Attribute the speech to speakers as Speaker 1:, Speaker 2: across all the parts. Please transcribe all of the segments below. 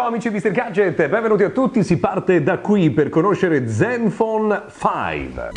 Speaker 1: Ciao amici di Mr. Gadget, benvenuti a tutti, si parte da qui per conoscere Zenfone 5.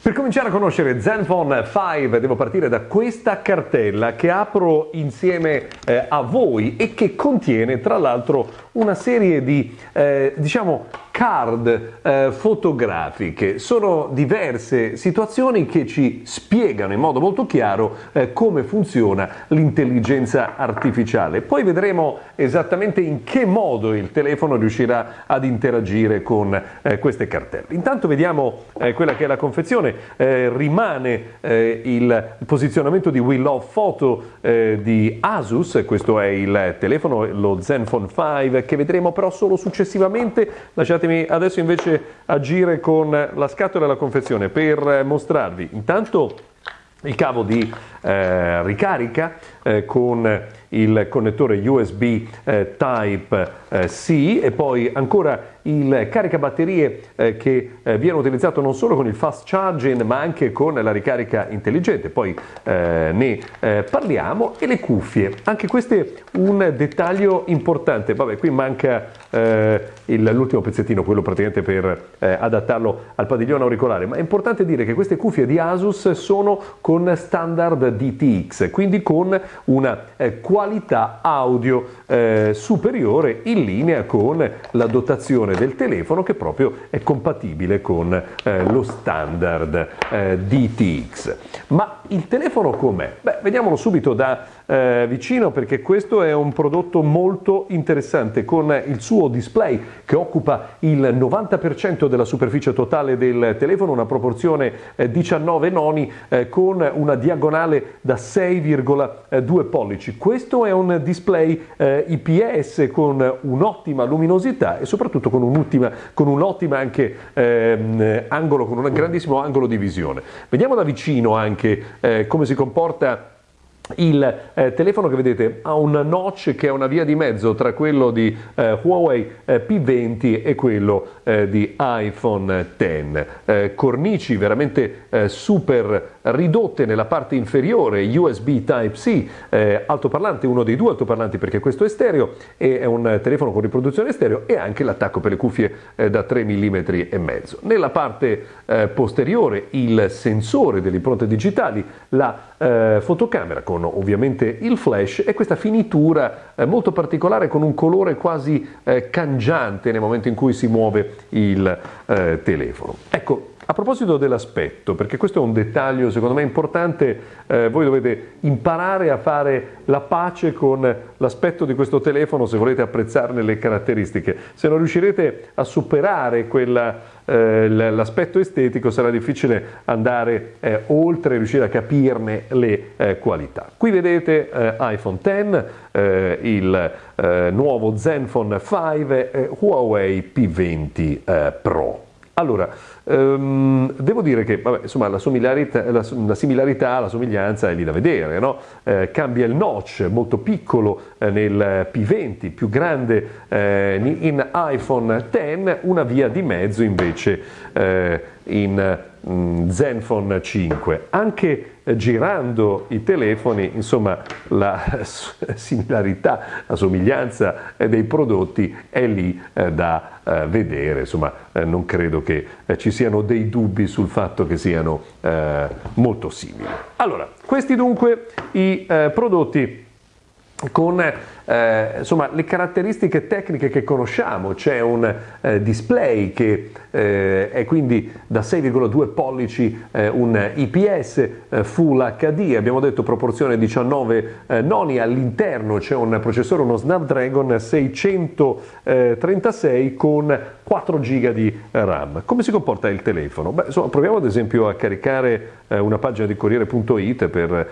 Speaker 1: Per cominciare a conoscere Zenfone 5 devo partire da questa cartella che apro insieme eh, a voi e che contiene tra l'altro una serie di eh, diciamo card eh, fotografiche. Sono diverse situazioni che ci spiegano in modo molto chiaro eh, come funziona l'intelligenza artificiale. Poi vedremo esattamente in che modo il telefono riuscirà ad interagire con eh, queste cartelle. Intanto vediamo eh, quella che è la confezione. Eh, rimane eh, il posizionamento di We Love Photo di Asus, questo è il telefono, lo Zenfone 5, che vedremo però solo successivamente. Lasciate Lasciatemi adesso invece agire con la scatola e la confezione per mostrarvi intanto il cavo di eh, ricarica eh, con il connettore USB eh, Type-C eh, e poi ancora il caricabatterie eh, che eh, viene utilizzato non solo con il fast charging ma anche con la ricarica intelligente, poi eh, ne eh, parliamo. E le cuffie, anche questo è un dettaglio importante, vabbè qui manca eh, l'ultimo pezzettino, quello praticamente per adattarlo al padiglione auricolare, ma è importante dire che queste cuffie di Asus sono con standard DTX, quindi con una qualità audio superiore in linea con la dotazione del telefono che proprio è compatibile con eh, lo standard eh, DTX. Ma il telefono com'è? Beh, vediamolo subito da eh, vicino perché questo è un prodotto molto interessante con il suo display che occupa il 90% della superficie totale del telefono, una proporzione eh, 19 noni eh, con una diagonale da 6,2 pollici. Questo è un display eh, IPS con un'ottima luminosità e soprattutto con un'ottima, con un'ottima anche ehm, angolo, con un grandissimo angolo di visione. Vediamo da vicino anche eh, come si comporta il eh, telefono che vedete ha un notch che è una via di mezzo tra quello di eh, Huawei eh, P20 e quello eh, di iPhone X. Eh, cornici veramente eh, super ridotte nella parte inferiore, USB Type-C, altoparlante, uno dei due altoparlanti perché questo è stereo e è un telefono con riproduzione stereo e anche l'attacco per le cuffie da 3 mm e mezzo. Nella parte posteriore il sensore delle impronte digitali, la fotocamera con con ovviamente il flash e questa finitura eh, molto particolare con un colore quasi eh, cangiante nel momento in cui si muove il eh, telefono. Ecco, a proposito dell'aspetto, perché questo è un dettaglio secondo me importante, eh, voi dovete imparare a fare la pace con l'aspetto di questo telefono se volete apprezzarne le caratteristiche. Se non riuscirete a superare quella, eh, l'aspetto estetico sarà difficile andare eh, oltre e riuscire a capirne le eh, qualità. Qui vedete eh, iPhone X, eh, il nuovo Zenfone 5 Huawei P20 Pro. Allora, ehm, devo dire che vabbè, insomma, la, similarità, la, la, similarità, la somiglianza è lì da vedere, no? eh, cambia il notch molto piccolo eh, nel P20, più grande eh, in iPhone X, una via di mezzo invece eh, in mm, Zenfone 5. Anche eh, girando i telefoni, insomma, la similarità, la somiglianza eh, dei prodotti è lì da vedere, insomma, non credo che ci siano dei dubbi sul fatto che siano molto simili. Allora, questi dunque i prodotti con eh, insomma, le caratteristiche tecniche che conosciamo, c'è un eh, display che eh, è quindi da 6,2 pollici eh, un IPS eh, Full HD, abbiamo detto proporzione 19 eh, noni, all'interno c'è un processore, uno Snapdragon 636 con 4 GB di RAM. Come si comporta il telefono? Beh, insomma, proviamo ad esempio a caricare una pagina di Corriere.it per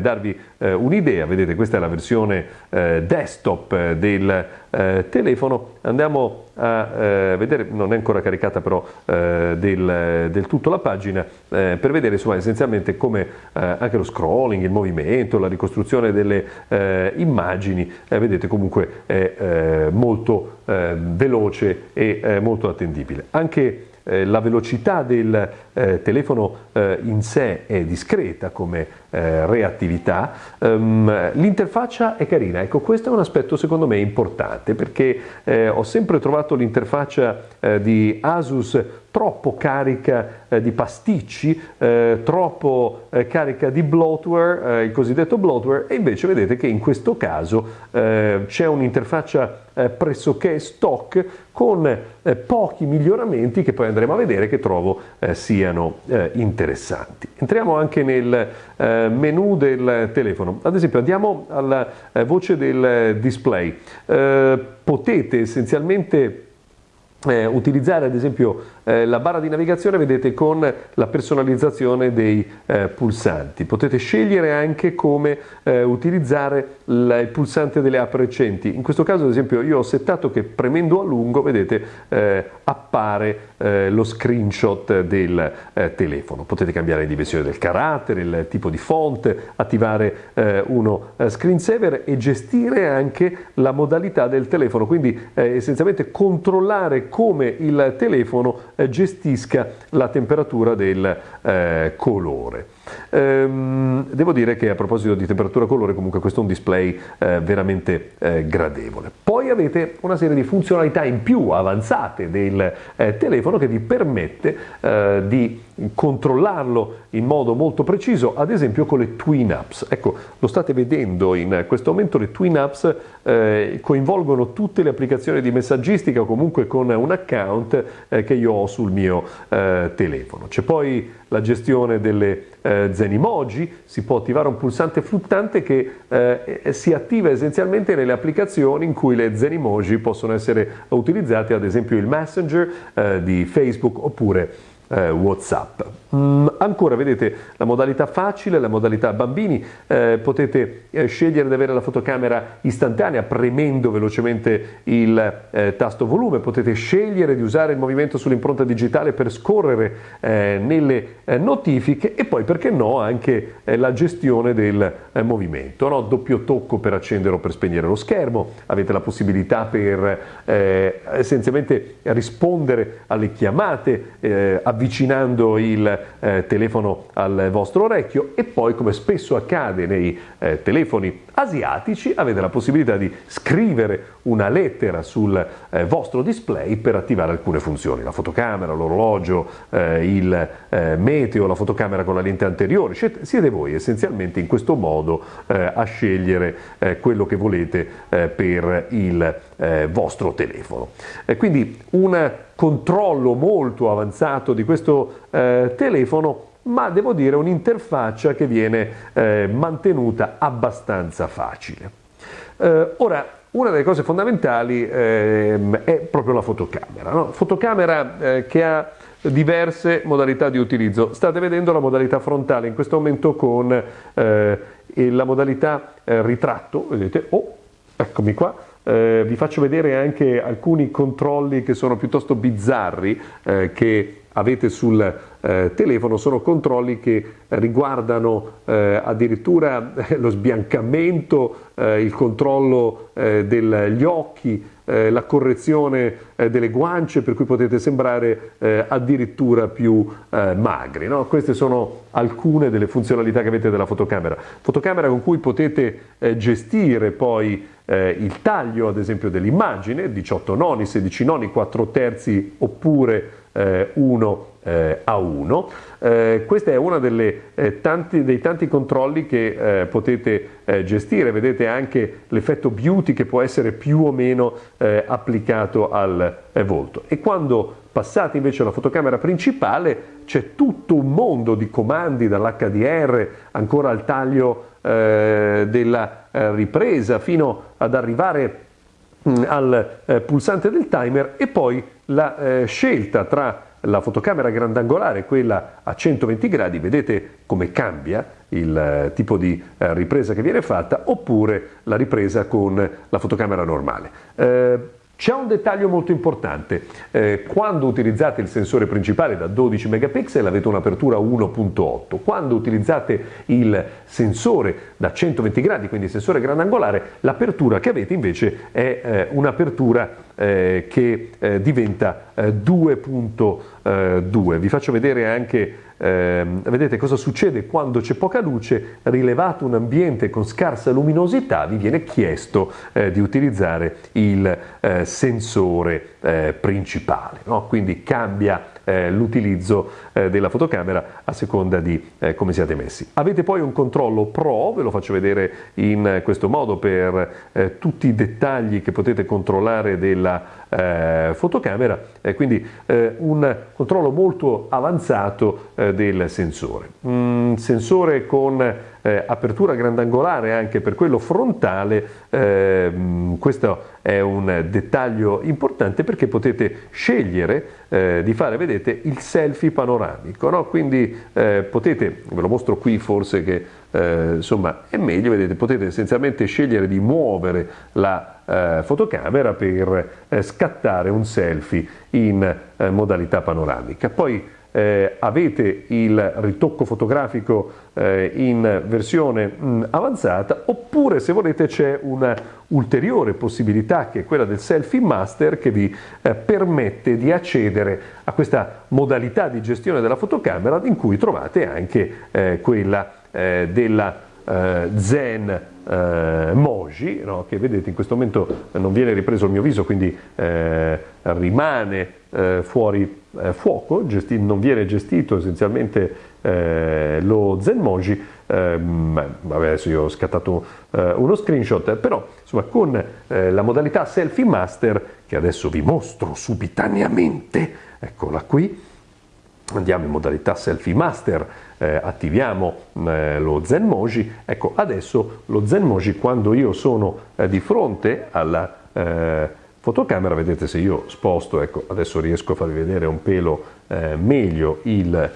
Speaker 1: darvi un'idea, vedete questa è la versione eh, desktop eh, del eh, telefono. Andiamo a eh, vedere, non è ancora caricata però eh, del, del, tutto la pagina, eh, per vedere insomma, essenzialmente come anche lo scrolling, il movimento, la ricostruzione delle immagini, vedete comunque è molto veloce e molto attendibile. Anche eh, la velocità del eh, telefono eh, in sé è discreta come eh, reattività, um, l'interfaccia è carina, ecco questo è un aspetto secondo me importante perché ho sempre trovato l'interfaccia di Asus troppo carica eh, di pasticci, eh, troppo eh, carica di bloatware, il cosiddetto bloatware, e invece vedete che in questo caso c'è un'interfaccia pressoché stock con pochi miglioramenti che poi andremo a vedere che trovo siano interessanti. Entriamo anche nel menu del telefono, ad esempio andiamo alla voce del display, potete essenzialmente eh, utilizzare ad esempio eh, la barra di navigazione vedete con la personalizzazione dei eh, pulsanti. Potete scegliere anche come eh, utilizzare il, il pulsante delle app recenti. In questo caso ad esempio io ho settato che premendo a lungo vedete eh, appare eh, lo screenshot del telefono. Potete cambiare la dimensione del carattere il tipo di font attivare uno screensaver e gestire anche la modalità del telefono. Quindi essenzialmente controllare come il telefono eh, gestisca la temperatura del eh, colore. Ehm, devo dire che a proposito di temperatura colore comunque questo è un display eh, veramente eh, gradevole. Poi avete una serie di funzionalità in più avanzate del eh, telefono che vi permette eh, di controllarlo in modo molto preciso, ad esempio con le Twin Apps. Ecco, lo state vedendo in questo momento, le Twin Apps eh, coinvolgono tutte le applicazioni di messaggistica o comunque con un account eh, che io ho sul mio telefono. C'è poi la gestione delle eh, Zenimoji, si può attivare un pulsante fluttante che eh, si attiva essenzialmente nelle applicazioni in cui le Zenimoji possono essere utilizzate, ad esempio il Messenger eh, di Facebook oppure eh, Whatsapp. Mm, ancora vedete la modalità facile, la modalità bambini, eh, potete eh, scegliere di avere la fotocamera istantanea premendo velocemente il eh, tasto volume, potete scegliere di usare il movimento sull'impronta digitale per scorrere eh, nelle eh, notifiche e poi perché no anche la gestione del movimento, no? doppio tocco per accendere o per spegnere lo schermo, avete la possibilità per essenzialmente rispondere alle chiamate avvicinando il eh, telefono al vostro orecchio e poi come spesso accade nei eh, telefoni asiatici avete la possibilità di scrivere una lettera sul eh, vostro display per attivare alcune funzioni, la fotocamera, l'orologio, eh, il eh, meteo, la fotocamera con la lente anteriore, siete voi essenzialmente in questo modo eh, a scegliere eh, quello che volete eh, per il vostro telefono. quindi un controllo molto avanzato di questo telefono ma devo dire un'interfaccia che viene eh, mantenuta abbastanza facile. Eh, ora, una delle cose fondamentali eh, è proprio la fotocamera, no? fotocamera eh, che ha diverse modalità di utilizzo. State vedendo la modalità frontale in questo momento con eh, la modalità eh, ritratto, vedete, oh, eccomi qua, eh, vi faccio vedere anche alcuni controlli che sono piuttosto bizzarri eh, che avete sul eh, telefono sono controlli che riguardano eh, addirittura lo sbiancamento, eh, il controllo eh, degli occhi, eh, la correzione eh, delle guance per cui potete sembrare addirittura più magri. No? Queste sono alcune delle funzionalità che avete della fotocamera. Fotocamera con cui potete gestire poi il taglio ad esempio dell'immagine, 18 noni, 16 noni, 4 terzi oppure 1 eh, a 1. Eh, questo è uno eh, dei tanti controlli che eh, potete eh, gestire, vedete anche l'effetto beauty che può essere più o meno eh, applicato al volto. E quando passate invece alla fotocamera principale c'è tutto un mondo di comandi dall'HDR ancora al taglio della ripresa fino ad arrivare mm, al pulsante del timer e poi la scelta tra la fotocamera grandangolare, quella a 120 gradi, vedete come cambia il eh, tipo di eh, ripresa che viene fatta, oppure la ripresa con la fotocamera normale. Eh, C'è un dettaglio molto importante, eh, quando utilizzate il sensore principale da 12 megapixel avete un'apertura 1.8, quando utilizzate il sensore da 120 gradi, quindi il sensore grandangolare, l'apertura che avete invece è eh, un'apertura eh, che eh, diventa 2.2. Eh, Vi faccio vedere anche eh, vedete cosa succede quando c'è poca luce, rilevato un ambiente con scarsa luminosità, vi viene chiesto eh, di utilizzare il eh, sensore eh, principale, no? quindi cambia eh, l'utilizzo eh, della fotocamera a seconda di eh, come siate messi. Avete poi un controllo pro, ve lo faccio vedere in questo modo per eh, tutti i dettagli che potete controllare della eh, fotocamera, quindi un controllo molto avanzato del sensore. Un sensore con eh, apertura grandangolare anche per quello frontale, eh, questo è un dettaglio importante perché potete scegliere eh, di fare, vedete, il selfie panoramico, no? quindi eh, potete, ve lo mostro qui forse che eh, insomma è meglio, vedete, potete essenzialmente scegliere di muovere la eh, fotocamera per scattare un selfie in modalità panoramica. Poi eh, avete il ritocco fotografico eh, in versione mm, avanzata oppure se volete c'è una ulteriore possibilità che è quella del selfie master che vi eh, permette di accedere a questa modalità di gestione della fotocamera in cui trovate anche eh, quella eh, della eh, Zen eh, Moji, no? che vedete in questo momento non viene ripreso il mio viso, quindi eh, rimane eh, fuori eh, fuoco, non viene gestito essenzialmente eh, lo Zen Moji. Ehm, vabbè, adesso io ho scattato eh, uno screenshot, però insomma con la modalità selfie master, che adesso vi mostro subitaneamente, eccola qui, andiamo in modalità selfie master, eh, attiviamo eh, lo Zenmoji, ecco adesso lo Zenmoji quando io sono eh, di fronte alla eh, fotocamera, vedete se io sposto, ecco adesso riesco a farvi vedere un pelo eh, meglio il eh,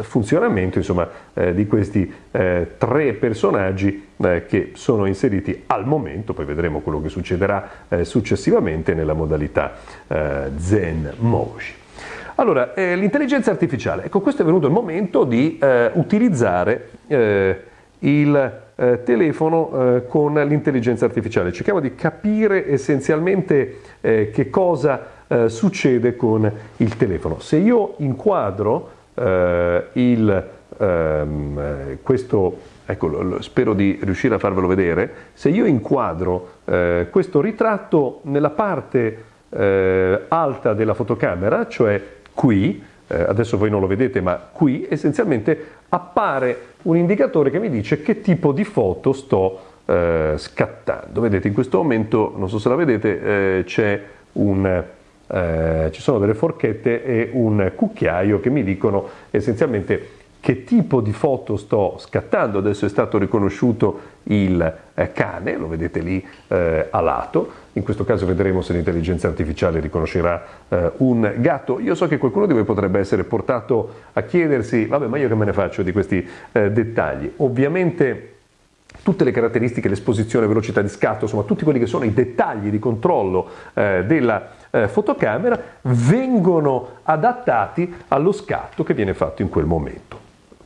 Speaker 1: funzionamento insomma, di questi tre personaggi che sono inseriti al momento, poi vedremo quello che succederà successivamente nella modalità Zenmoji. Allora, eh, l'intelligenza artificiale. Ecco, questo è venuto il momento di eh, utilizzare eh, il eh, telefono eh, con l'intelligenza artificiale. Cerchiamo di capire essenzialmente eh, che cosa succede con il telefono. Se io inquadro il, ehm, questo, ecco, spero di riuscire a farvelo vedere, se io inquadro questo ritratto nella parte alta della fotocamera, cioè qui, eh, adesso voi non lo vedete, ma qui essenzialmente appare un indicatore che mi dice che tipo di foto sto eh, scattando. Vedete, in questo momento, non so se la vedete, eh, c'è un... Eh, ci sono delle forchette e un cucchiaio che mi dicono essenzialmente che tipo di foto sto scattando, adesso è stato riconosciuto il eh, cane, lo vedete lì eh, a lato, in questo caso vedremo se l'intelligenza artificiale riconoscerà eh, un gatto. Io so che qualcuno di voi potrebbe essere portato a chiedersi, vabbè ma io che me ne faccio di questi eh, dettagli? Ovviamente tutte le caratteristiche, l'esposizione, velocità di scatto, insomma tutti quelli che sono i dettagli di controllo eh, della eh, fotocamera vengono adattati allo scatto che viene fatto in quel momento.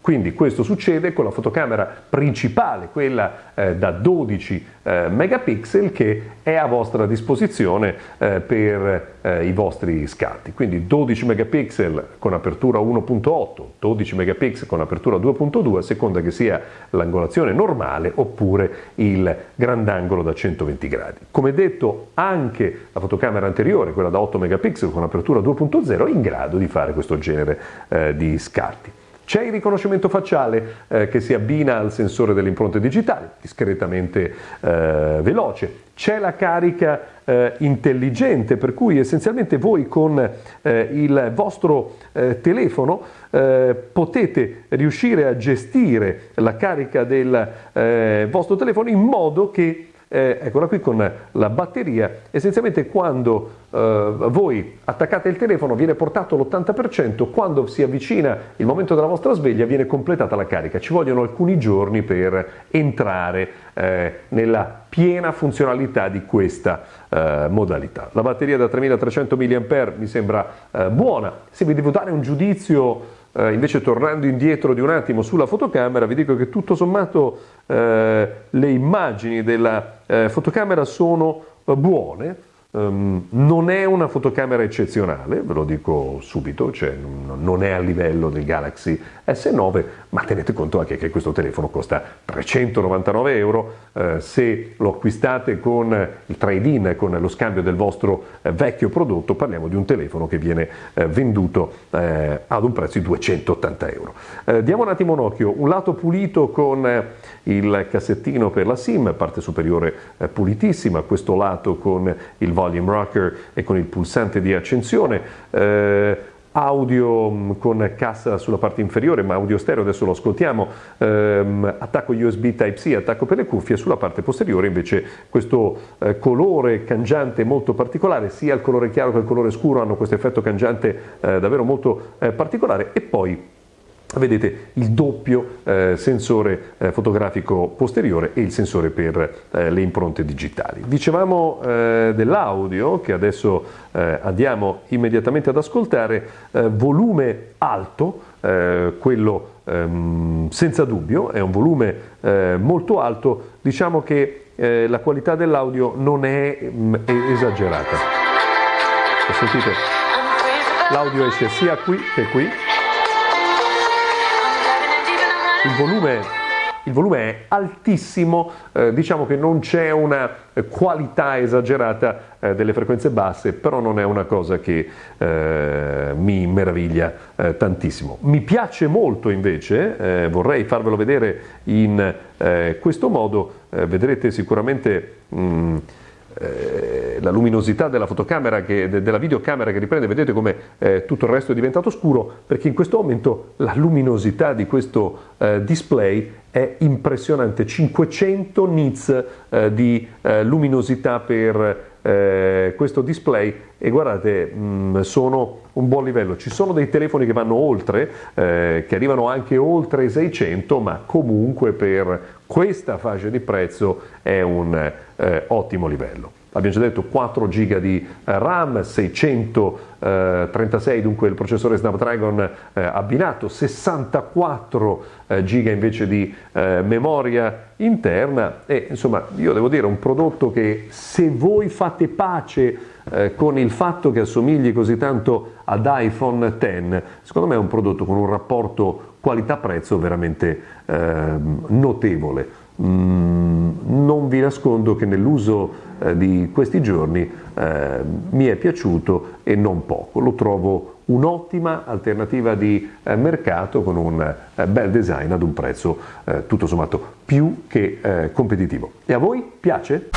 Speaker 1: Quindi questo succede con la fotocamera principale, quella eh, da 12 eh, megapixel che è a vostra disposizione eh, per eh, i vostri scatti. Quindi 12 megapixel con apertura 1.8, 12 megapixel con apertura 2.2 a seconda che sia l'angolazione normale oppure il grandangolo da 120 gradi. Come detto anche la fotocamera anteriore, quella da 8 megapixel con apertura 2.0 è in grado di fare questo genere eh, di scatti. C'è il riconoscimento facciale eh, che si abbina al sensore delle impronte digitali, discretamente eh, veloce. C'è la carica eh, intelligente, per cui essenzialmente voi con eh, il vostro eh, telefono eh, potete riuscire a gestire la carica del vostro telefono in modo che eh, eccola qui con la batteria, essenzialmente quando eh, voi attaccate il telefono viene portato l'80%, quando si avvicina il momento della vostra sveglia viene completata la carica, ci vogliono alcuni giorni per entrare eh, nella piena funzionalità di questa eh, modalità. La batteria da 3300 mAh mi sembra eh, buona, se vi devo dare un giudizio eh, invece tornando indietro di un attimo sulla fotocamera vi dico che tutto sommato eh, le immagini della eh, fotocamera sono eh, buone, Um, non è una fotocamera eccezionale, ve lo dico subito, cioè non è a livello del Galaxy S9, ma tenete conto anche che questo telefono costa 399 euro, eh, se lo acquistate con il trade-in, con lo scambio del vostro eh, vecchio prodotto, parliamo di un telefono che viene eh, venduto eh, ad un prezzo di 280 euro. Eh, diamo un attimo un occhio, un lato pulito con eh, il cassettino per la SIM, parte superiore pulitissima, questo lato con il volume rocker e con il pulsante di accensione audio mm, con cassa sulla parte inferiore, ma audio stereo, adesso lo ascoltiamo, ehm, attacco USB Type-C, attacco per le cuffie, sulla parte posteriore invece questo eh, colore cangiante molto particolare, sia il colore chiaro che il colore scuro hanno questo effetto cangiante eh, davvero molto eh, particolare e poi vedete il doppio eh, sensore eh, fotografico posteriore e il sensore per eh, le impronte digitali. Dicevamo eh, dell'audio che adesso eh, andiamo immediatamente ad ascoltare, eh, volume alto, quello ehm, senza dubbio, è un volume molto alto, diciamo che la qualità dell'audio non è, mh, mm, esagerata. Sentite, l'audio esce sia qui che qui il volume, il volume è altissimo, eh, diciamo che non c'è una qualità esagerata eh, delle frequenze basse, però non è una cosa che eh, mi meraviglia eh, tantissimo. Mi piace molto invece, eh, vorrei farvelo vedere in eh, questo modo, vedrete sicuramente... Mh, mm, eh, la luminosità della fotocamera, che, de, della videocamera che riprende, vedete come eh, tutto il resto è diventato scuro, perché in questo momento la luminosità di questo eh, display è impressionante, 500 nits eh, di eh, luminosità per eh, questo display e guardate mh, mm, sono un buon livello. Ci sono dei telefoni che vanno oltre eh, che arrivano anche oltre i 600 ma comunque per questa fascia di prezzo è un eh, ottimo livello abbiamo già detto 4 GB di eh, RAM, 636 dunque il processore Snapdragon eh, abbinato, 64 eh, GB invece di eh, memoria interna e insomma io devo dire un prodotto che se voi fate pace eh, con il fatto che assomigli così tanto ad iPhone X, secondo me è un prodotto con un rapporto qualità-prezzo veramente ehm, notevole. Mm, non vi nascondo che nell'uso eh, di questi giorni eh, mi è piaciuto e non poco. Lo trovo un'ottima alternativa di eh, mercato con un bel design ad un prezzo tutto sommato più che competitivo. E a voi piace?